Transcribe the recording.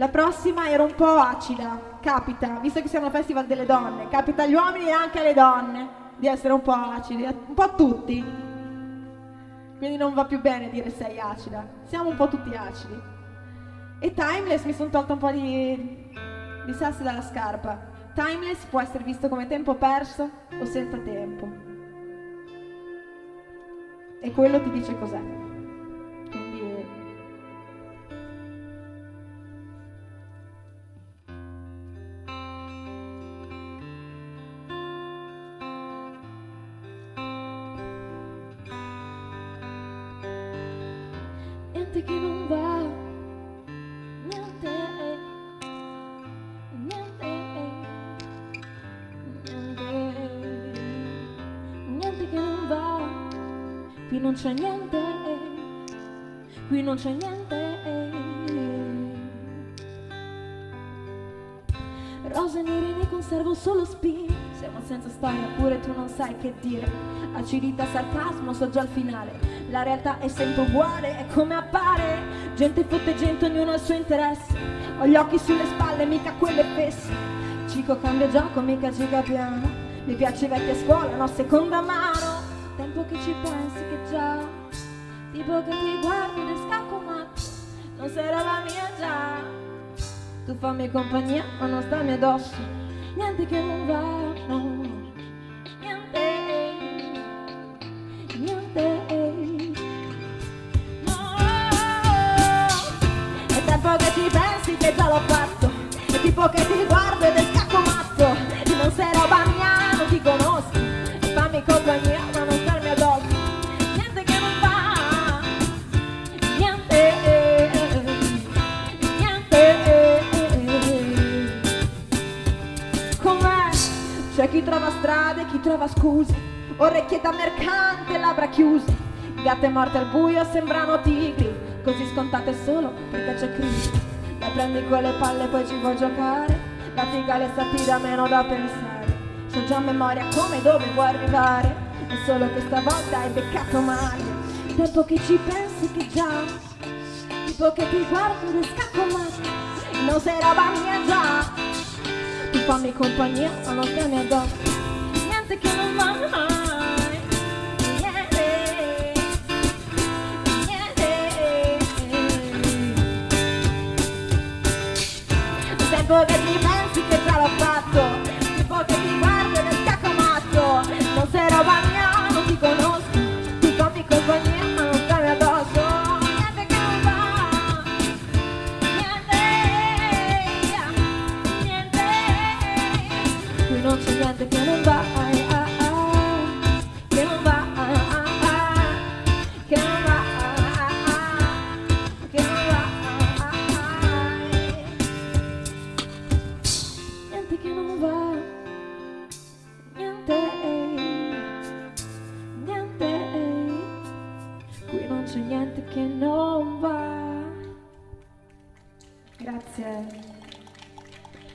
La prossima era un po' acida, capita, visto che siamo al Festival delle Donne, capita agli uomini e anche alle donne di essere un po' acidi, un po' tutti. Quindi non va più bene dire sei acida, siamo un po' tutti acidi. E Timeless mi sono tolto un po' di, di sassi dalla scarpa. Timeless può essere visto come tempo perso o senza tempo. E quello ti dice cos'è. Niente che non va, niente, niente, niente, niente che non va, qui non c'è niente, qui non c'è niente. Rose nere ne conservo solo spine, senza storia, pure tu non sai che dire, acidità, sarcasmo, so già il finale la realtà è sempre uguale, è come appare. Gente fotte gente, ognuno ha il suo interesse. Ho gli occhi sulle spalle, mica quelle fesse. Cico cambia gioco, mica giga piano. Mi piace vecchia scuola, no seconda mano. Tempo che ci pensi che già. Tipo che ti guardi nel scacco matto. Non sei roba mia già. Tu fammi compagnia, ma non stammi addosso. Niente che non va, no. che già l'ho fatto. È tipo che ti guardo ed è scacco matto. Non sei roba mia, non ti conosco. Fammi compagnia chi trova strade, chi trova scuse Orecchie da mercante, labbra chiuse. Gatte morte al buio sembrano tigri Così scontate solo perché c'è crisi la prendi con le palle poi ci vuoi giocare La figa le sta da meno da pensare. C'ho già memoria come e dove vuoi arrivare È solo che stavolta hai beccato male. Tempo che ci pensi che già Tipo che ti guardo e scacco male. Non sei roba mia già fammi compagnia stiamo addosso Niente che non va mai. Tipo che ti pensi che già l'ho fatto. Tipo che ti guardo gente che non va ah, ah, ah, che non va che non va che non va eh. niente che non va niente niente qui non c'è niente che non va. Grazie.